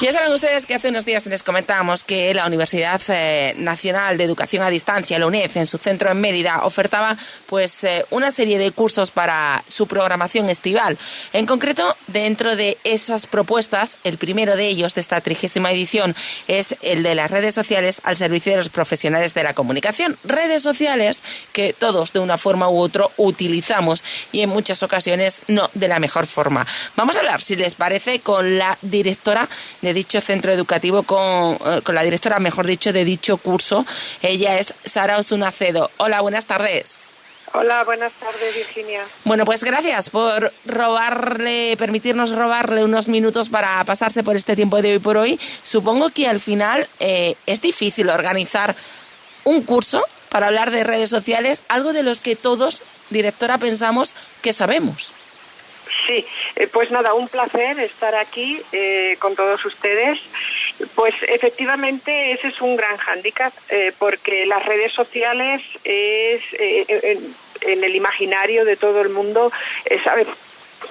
Ya saben ustedes que hace unos días les comentábamos que la Universidad eh, Nacional de Educación a Distancia, la UNED, en su centro en Mérida, ofertaba pues eh, una serie de cursos para su programación estival. En concreto, dentro de esas propuestas, el primero de ellos de esta trigésima edición es el de las redes sociales al servicio de los profesionales de la comunicación. Redes sociales que todos de una forma u otra utilizamos y en muchas ocasiones no de la mejor forma. Vamos a hablar, si les parece, con la directora de dicho centro educativo, con, eh, con la directora, mejor dicho, de dicho curso. Ella es Sara Osunacedo. Hola, buenas tardes. Hola, buenas tardes, Virginia. Bueno, pues gracias por robarle, permitirnos robarle unos minutos para pasarse por este tiempo de hoy por hoy. Supongo que al final eh, es difícil organizar un curso para hablar de redes sociales, algo de los que todos, directora, pensamos que sabemos. Sí, eh, pues nada, un placer estar aquí eh, con todos ustedes. Pues efectivamente ese es un gran hándicap eh, porque las redes sociales es en, el imaginario de todo el mundo, sabemos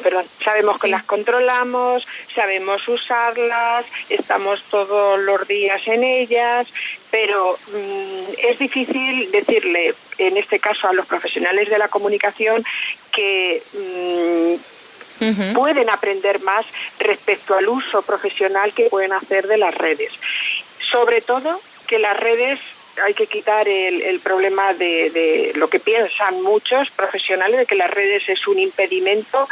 perdón, sabemos que las controlamos, sabemos usarlas, estamos todos los días en ellas, pero mm, es difícil decirle, en este caso a los profesionales de la comunicación, que pueden aprender más respecto al uso profesional que pueden hacer de las redes. Sobre todo que las redes hay que quitar el, problema de, lo que piensan muchos profesionales de que las redes es un impedimento,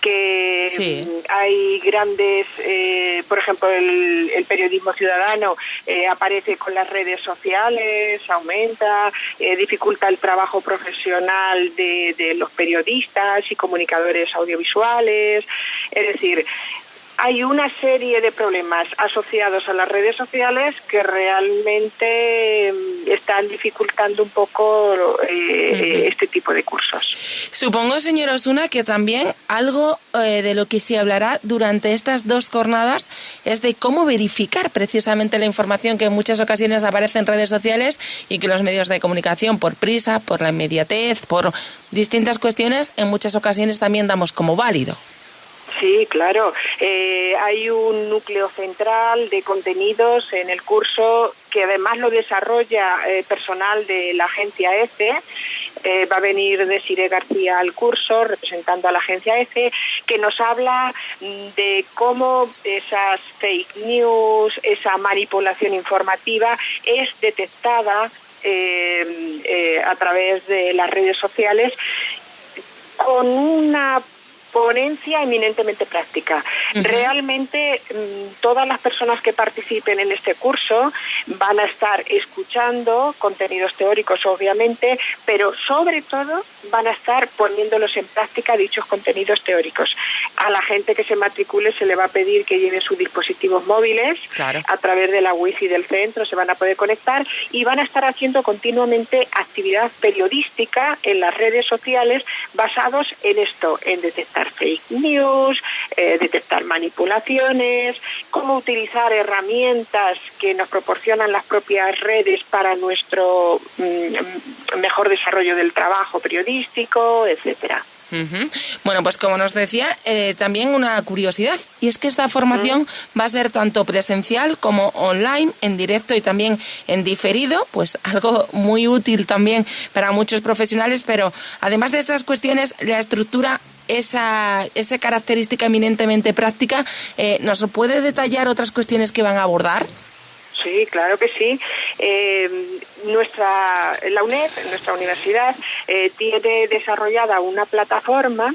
que hay grandes, eh, por ejemplo, el, periodismo ciudadano eh, aparece con las redes sociales, aumenta, eh, dificulta el trabajo profesional de, de los periodistas y comunicadores audiovisuales, es decir, hay una serie de problemas asociados a las redes sociales que realmente mm, están dificultando un poco eh, este tipo de cursos. Supongo, señor Osuna, que también algo eh, de lo que se hablará durante estas dos jornadas es de cómo verificar precisamente la información que en muchas ocasiones aparece en redes sociales y que los medios de comunicación, por prisa, por la inmediatez, por distintas cuestiones, en muchas ocasiones también damos como válido. Sí, claro. Eh, hay un núcleo central de contenidos en el curso que además lo desarrolla eh, personal de la agencia EFE. Eh, va a venir Desiree García al curso representando a la agencia EFE, que nos habla de cómo esas fake news, esa manipulación informativa es detectada a través de las redes sociales con una ponencia eminentemente práctica. Realmente mm, todas las personas que participen en este curso van a estar escuchando contenidos teóricos, obviamente, pero sobre todo van a estar poniéndolos en práctica dichos contenidos teóricos. A la gente que se matricule se le va a pedir que lleve sus dispositivos móviles a través de la wifi del centro, se van a poder conectar y van a estar haciendo continuamente actividad periodística en las redes sociales basados en esto, en detectar fake news, eh, detectar manipulaciones, cómo utilizar herramientas que nos proporcionan las propias redes para nuestro mm, mejor desarrollo del trabajo periodístico, etcétera. Bueno, pues como nos decía, eh, también una curiosidad, y es que esta formación va a ser tanto presencial como online, en directo y también en diferido, pues algo muy útil también para muchos profesionales, pero además de estas cuestiones, la estructura esa, esa característica eminentemente práctica, eh, ¿nos puede detallar otras cuestiones que van a abordar? Sí, claro que sí. Eh, nuestra, la UNED, nuestra universidad, eh, tiene desarrollada una plataforma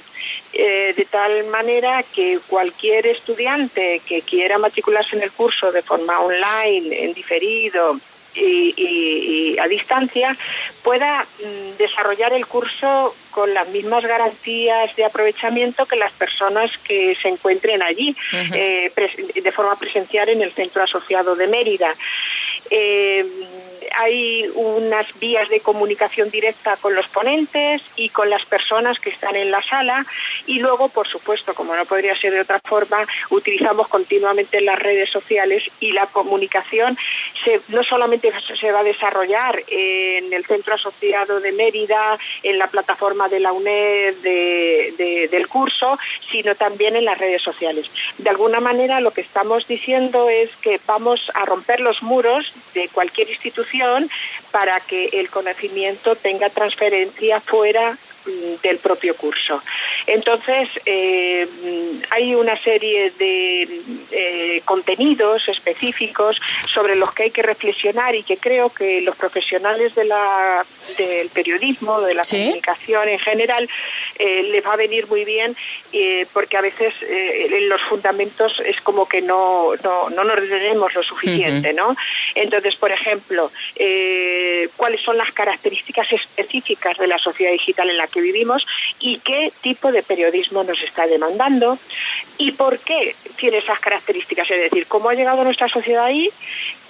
de tal manera que cualquier estudiante que quiera matricularse en el curso de forma online, en diferido, y, a distancia pueda mm, desarrollar el curso con las mismas garantías de aprovechamiento que las personas que se encuentren allí eh, de forma presencial en el centro asociado de Mérida. Eh, hay unas vías de comunicación directa con los ponentes y con las personas que están en la sala y luego, por supuesto, como no podría ser de otra forma, utilizamos continuamente las redes sociales y la comunicación se, no solamente se va a desarrollar en el Centro Asociado de Mérida, en la plataforma de la UNED del curso, sino también en las redes sociales. De alguna manera, lo que estamos diciendo es que vamos a romper los muros de cualquier institución para que el conocimiento tenga transferencia fuera del propio curso. Entonces, eh, hay una serie de eh, contenidos específicos sobre los que hay que reflexionar y que creo que los profesionales de la, del periodismo, de la comunicación en general, eh, les va a venir muy bien porque a veces en los fundamentos es como que no, no, no nos detenemos lo suficiente, ¿no? Entonces, por ejemplo, ¿cuáles son las características específicas de la sociedad digital en la que vivimos y qué tipo de periodismo nos está demandando y por qué tiene esas características, es decir, cómo ha llegado nuestra sociedad ahí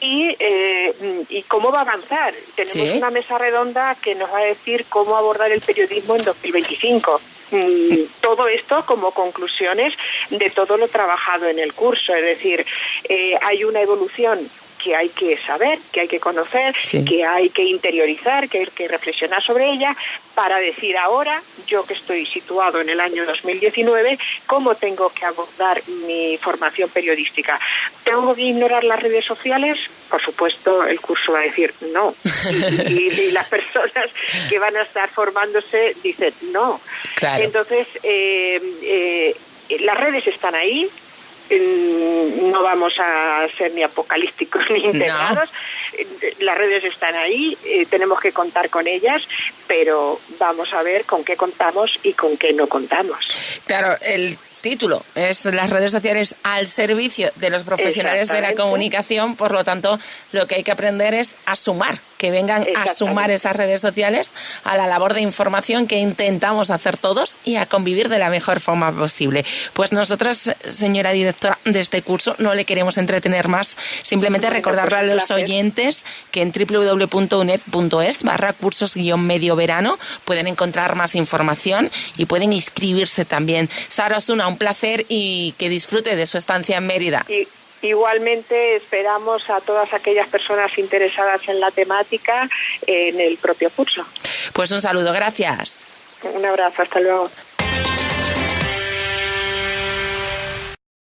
y, eh, y cómo va a avanzar. Tenemos una mesa redonda que nos va a decir cómo abordar el periodismo en 2025 mm, todo esto como conclusiones de todo lo trabajado en el curso. Es decir, eh, hay una evolución que hay que saber, que hay que conocer, que hay que interiorizar, que hay que reflexionar sobre ella para decir ahora, yo que estoy situado en el año 2019, cómo tengo que abordar mi formación periodística. ¿Tengo que ignorar las redes sociales? Por supuesto, el curso va a decir no. Y, las personas que van a estar formándose dicen no. Entonces, eh, eh, las redes están ahí, no vamos a ser ni apocalípticos ni integrados. Las redes están ahí, eh, tenemos que contar con ellas, pero vamos a ver con qué contamos y con qué no contamos. Claro, el título es las redes sociales al servicio de los profesionales de la comunicación, por lo tanto, lo que hay que aprender es a sumar que vengan a sumar esas redes sociales a la labor de información que intentamos hacer todos y a convivir de la mejor forma posible. Pues nosotras, señora directora de este curso, no le queremos entretener más, simplemente recordarle a los oyentes que en www.uned.es barra cursos guion medio verano pueden encontrar más información y pueden inscribirse también. Sara Osuna, un placer y que disfrute de su estancia en Mérida. Igualmente esperamos a todas aquellas personas interesadas en la temática en el propio curso. Pues un saludo, gracias. Un abrazo, hasta luego.